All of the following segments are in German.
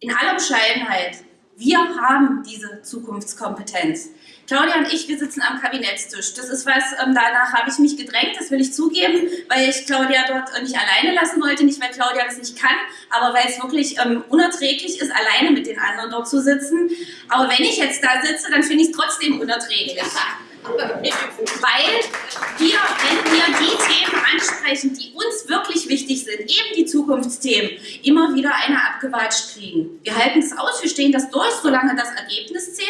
in aller Bescheidenheit, wir haben diese Zukunftskompetenz. Claudia und ich, wir sitzen am Kabinettstisch. Das ist was, ähm, danach habe ich mich gedrängt, das will ich zugeben, weil ich Claudia dort nicht alleine lassen wollte, nicht weil Claudia das nicht kann, aber weil es wirklich ähm, unerträglich ist, alleine mit den anderen dort zu sitzen. Aber wenn ich jetzt da sitze, dann finde ich es trotzdem unerträglich. Weil wir, wenn wir die Themen ansprechen, die uns wirklich wichtig sind, eben die Zukunftsthemen, immer wieder eine abgewatscht kriegen. Wir halten es aus, wir stehen das durch, solange das Ergebnis zählt.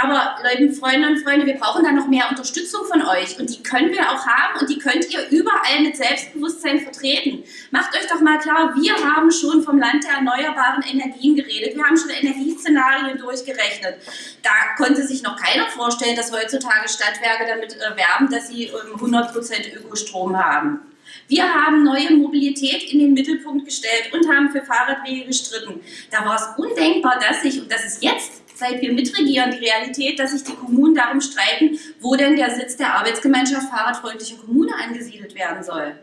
Aber liebe Freundinnen und Freunde, wir brauchen da noch mehr Unterstützung von euch und die können wir auch haben und die könnt ihr überall mit Selbstbewusstsein vertreten. Macht euch doch mal klar, wir haben schon vom Land der erneuerbaren Energien geredet, wir haben schon Energieszenarien durchgerechnet. Da konnte sich noch keiner vorstellen, dass heutzutage Stadtwerke damit äh, werben, dass sie ähm, 100% Ökostrom haben. Wir haben neue Mobilität in den Mittelpunkt gestellt und haben für Fahrradwege gestritten. Da war es undenkbar, dass sich, und das ist jetzt seit wir mitregieren, die Realität, dass sich die Kommunen darum streiten, wo denn der Sitz der Arbeitsgemeinschaft Fahrradfreundliche Kommune angesiedelt werden soll.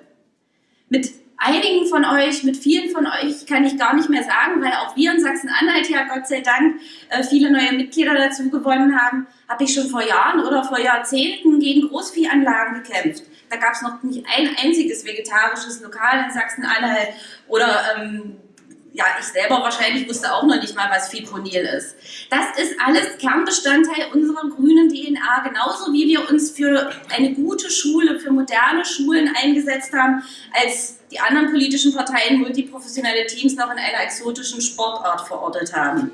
Mit einigen von euch, mit vielen von euch kann ich gar nicht mehr sagen, weil auch wir in Sachsen-Anhalt ja Gott sei Dank äh, viele neue Mitglieder dazu gewonnen haben, habe ich schon vor Jahren oder vor Jahrzehnten gegen Großviehanlagen gekämpft. Da gab es noch nicht ein einziges vegetarisches Lokal in Sachsen-Anhalt oder ähm, ja, ich selber wahrscheinlich wusste auch noch nicht mal, was Fipronil ist. Das ist alles Kernbestandteil unserer grünen DNA, genauso wie wir uns für eine gute Schule, für moderne Schulen eingesetzt haben, als die anderen politischen Parteien multiprofessionelle Teams noch in einer exotischen Sportart verortet haben.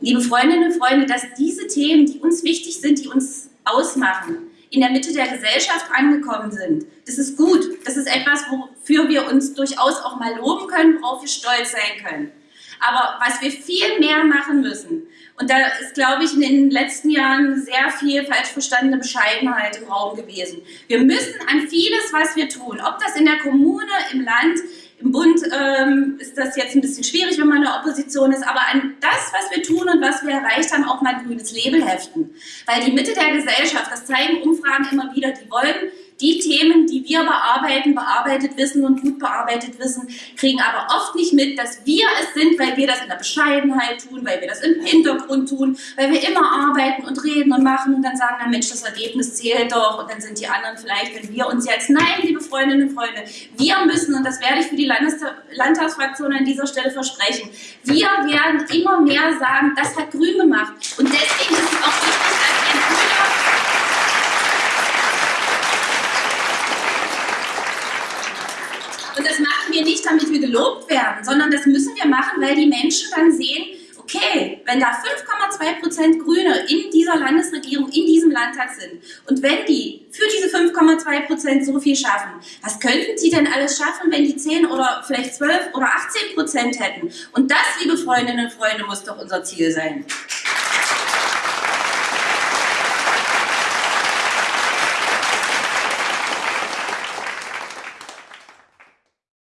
Liebe Freundinnen und Freunde, dass diese Themen, die uns wichtig sind, die uns ausmachen, in der Mitte der Gesellschaft angekommen sind. Das ist gut. Das ist etwas, wofür wir uns durchaus auch mal loben können, worauf wir stolz sein können. Aber was wir viel mehr machen müssen, und da ist, glaube ich, in den letzten Jahren sehr viel falsch verstandene Bescheidenheit im Raum gewesen. Wir müssen an vieles, was wir tun, ob das in der Kommune, im Land, im Bund ähm, ist das jetzt ein bisschen schwierig, wenn man in der Opposition ist, aber an das, was wir tun und was wir erreicht haben, auch mal ein grünes Label heften. Weil die Mitte der Gesellschaft, das zeigen Umfragen immer wieder, die wollen die Themen, die wir bearbeiten, bearbeitet wissen und gut bearbeitet wissen, kriegen aber oft nicht mit, dass wir es sind, weil wir das in der Bescheidenheit tun, weil wir das im Hintergrund tun, weil wir immer arbeiten und reden und machen und dann sagen, na Mensch, das Ergebnis zählt doch und dann sind die anderen vielleicht, wenn wir uns jetzt, nein, liebe Freundinnen und Freunde, wir müssen, und das werde ich für die Landtagsfraktion an dieser Stelle versprechen, wir werden immer mehr sagen, das hat Grün gemacht und deswegen ist es auch wichtig, dass wir Und das machen wir nicht, damit wir gelobt werden, sondern das müssen wir machen, weil die Menschen dann sehen, okay, wenn da 5,2% Grüne in dieser Landesregierung, in diesem Landtag sind und wenn die für diese 5,2% so viel schaffen, was könnten sie denn alles schaffen, wenn die 10 oder vielleicht 12 oder 18% hätten? Und das, liebe Freundinnen und Freunde, muss doch unser Ziel sein.